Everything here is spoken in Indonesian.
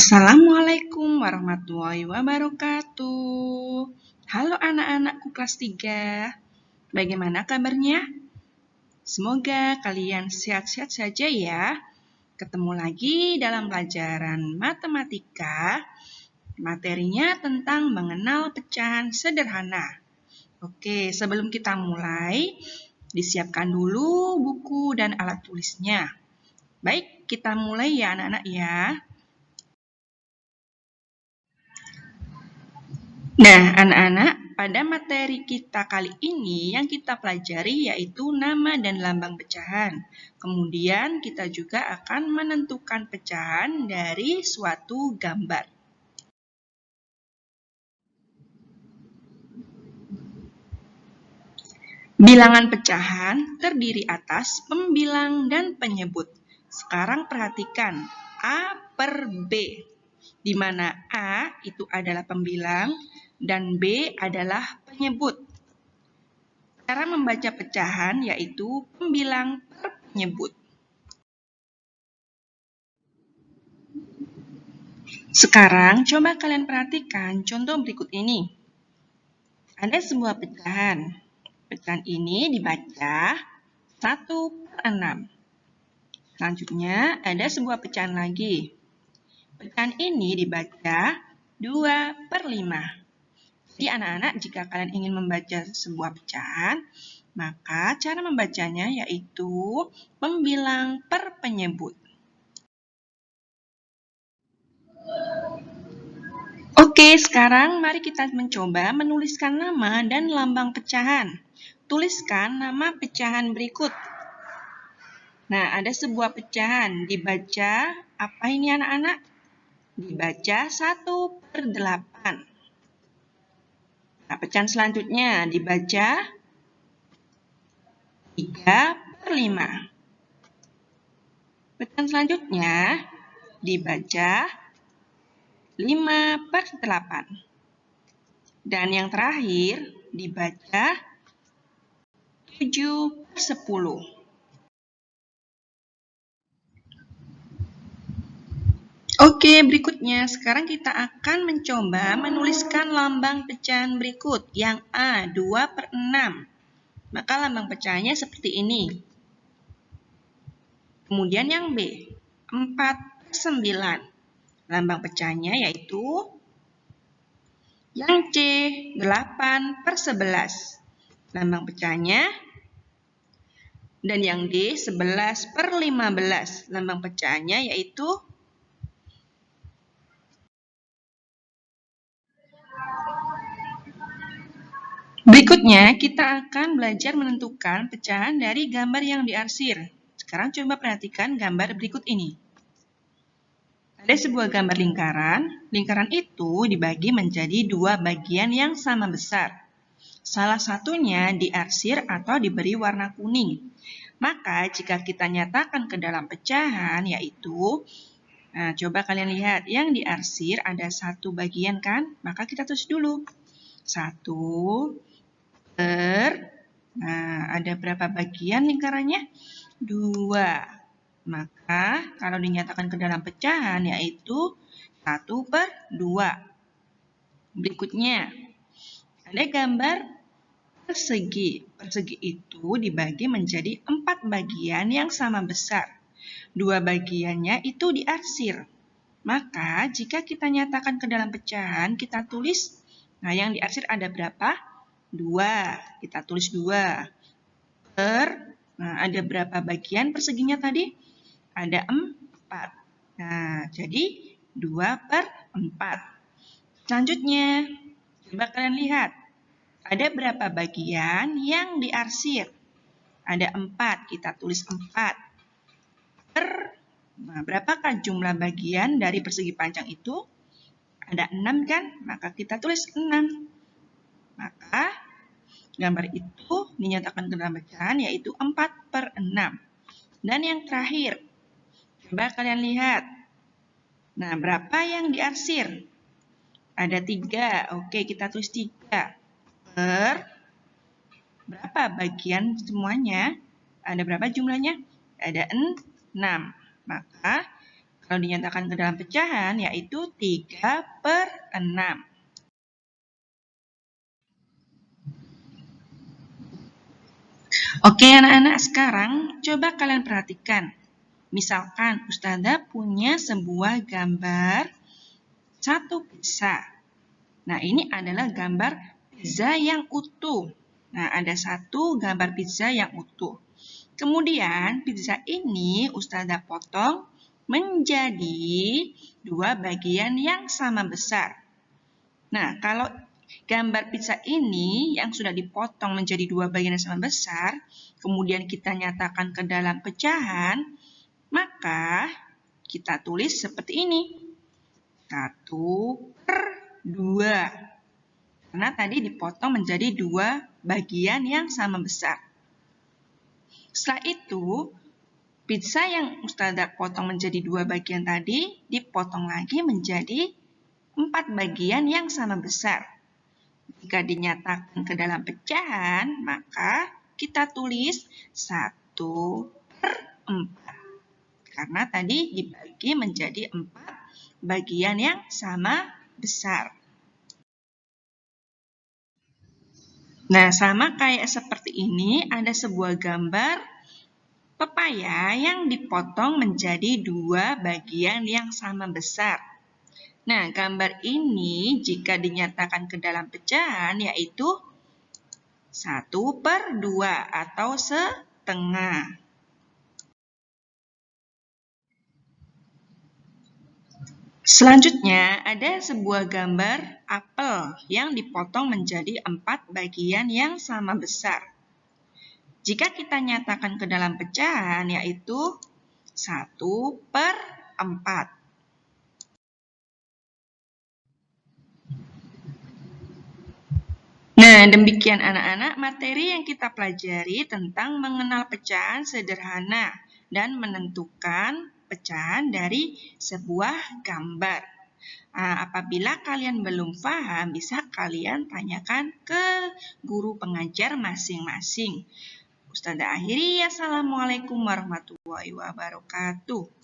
Assalamualaikum warahmatullahi wabarakatuh. Halo anak-anakku kelas 3. Bagaimana kabarnya? Semoga kalian sehat-sehat saja ya. Ketemu lagi dalam pelajaran matematika. Materinya tentang mengenal pecahan sederhana. Oke, sebelum kita mulai, disiapkan dulu buku dan alat tulisnya. Baik, kita mulai ya anak-anak ya. Nah, anak-anak, pada materi kita kali ini yang kita pelajari yaitu nama dan lambang pecahan. Kemudian kita juga akan menentukan pecahan dari suatu gambar. Bilangan pecahan terdiri atas pembilang dan penyebut. Sekarang perhatikan A per B, di mana A itu adalah pembilang, dan B adalah penyebut. Cara membaca pecahan yaitu pembilang per penyebut. Sekarang coba kalian perhatikan contoh berikut ini. Ada sebuah pecahan. Pecahan ini dibaca 1 per 6. Selanjutnya ada sebuah pecahan lagi. Pecahan ini dibaca 2 per 5. Jadi anak-anak jika kalian ingin membaca sebuah pecahan, maka cara membacanya yaitu membilang per penyebut. Oke, sekarang mari kita mencoba menuliskan nama dan lambang pecahan. Tuliskan nama pecahan berikut. Nah, ada sebuah pecahan. Dibaca, apa ini anak-anak? Dibaca 1 per 8. Nah, pecahan selanjutnya dibaca 3 per 5. Pecahan selanjutnya dibaca 5 per 8. Dan yang terakhir dibaca 7 per 10. Oke, berikutnya sekarang kita akan mencoba menuliskan lambang pecahan berikut. Yang A, 2 per 6. Maka lambang pecahannya seperti ini. Kemudian yang B, 4 per 9. Lambang pecahannya yaitu yang C, 8 per 11. Lambang pecahannya dan yang D, 11 per 15. Lambang pecahannya yaitu Berikutnya, kita akan belajar menentukan pecahan dari gambar yang diarsir. Sekarang coba perhatikan gambar berikut ini. Ada sebuah gambar lingkaran. Lingkaran itu dibagi menjadi dua bagian yang sama besar. Salah satunya diarsir atau diberi warna kuning. Maka jika kita nyatakan ke dalam pecahan yaitu Nah, coba kalian lihat, yang diarsir ada satu bagian kan? Maka kita tulis dulu. Satu, nah ada berapa bagian lingkarannya? Dua. Maka kalau dinyatakan ke dalam pecahan yaitu 1 per 2. Berikutnya, ada gambar persegi. Persegi itu dibagi menjadi empat bagian yang sama besar. Dua bagiannya itu diarsir. Maka jika kita nyatakan ke dalam pecahan, kita tulis, nah yang diarsir ada berapa? 2. Kita tulis 2. Per, nah ada berapa bagian perseginya tadi? Ada 4. Nah, jadi 2 per 4. Selanjutnya, coba kalian lihat. Ada berapa bagian yang diarsir? Ada 4, kita tulis 4. Per, nah berapakah jumlah bagian dari persegi panjang itu? Ada 6 kan? Maka kita tulis 6. Maka gambar itu dinyatakan ke dalam bacaan yaitu 4 per 6. Dan yang terakhir, coba kalian lihat. Nah, berapa yang diarsir? Ada 3. Oke, kita tulis 3. Per berapa bagian semuanya? Ada berapa jumlahnya? Ada 6. Maka Kalau dinyatakan ke dalam pecahan, yaitu 3 per 6. Oke anak-anak, sekarang coba kalian perhatikan. Misalkan Ustazah punya sebuah gambar satu pizza. Nah, ini adalah gambar pizza yang utuh. Nah, ada satu gambar pizza yang utuh. Kemudian, pizza ini Ustazah potong menjadi dua bagian yang sama besar. Nah, kalau gambar pizza ini yang sudah dipotong menjadi dua bagian yang sama besar, kemudian kita nyatakan ke dalam pecahan, maka kita tulis seperti ini. 1 per 2. Karena tadi dipotong menjadi dua bagian yang sama besar. Setelah itu, pizza yang Ustazah potong menjadi dua bagian tadi, dipotong lagi menjadi empat bagian yang sama besar. Jika dinyatakan ke dalam pecahan, maka kita tulis 1 per 4 karena tadi dibagi menjadi empat bagian yang sama besar. Nah, sama kayak seperti ini, ada sebuah gambar pepaya yang dipotong menjadi dua bagian yang sama besar. Nah, gambar ini jika dinyatakan ke dalam pecahan yaitu 1 per 2 atau setengah. Selanjutnya, ada sebuah gambar apel yang dipotong menjadi empat bagian yang sama besar. Jika kita nyatakan ke dalam pecahan, yaitu 1 per 4. Nah, demikian anak-anak materi yang kita pelajari tentang mengenal pecahan sederhana dan menentukan pecahan dari sebuah gambar. Nah, apabila kalian belum paham, bisa kalian tanyakan ke guru pengajar masing-masing. Ustazah akhiri, Assalamualaikum warahmatullahi wabarakatuh.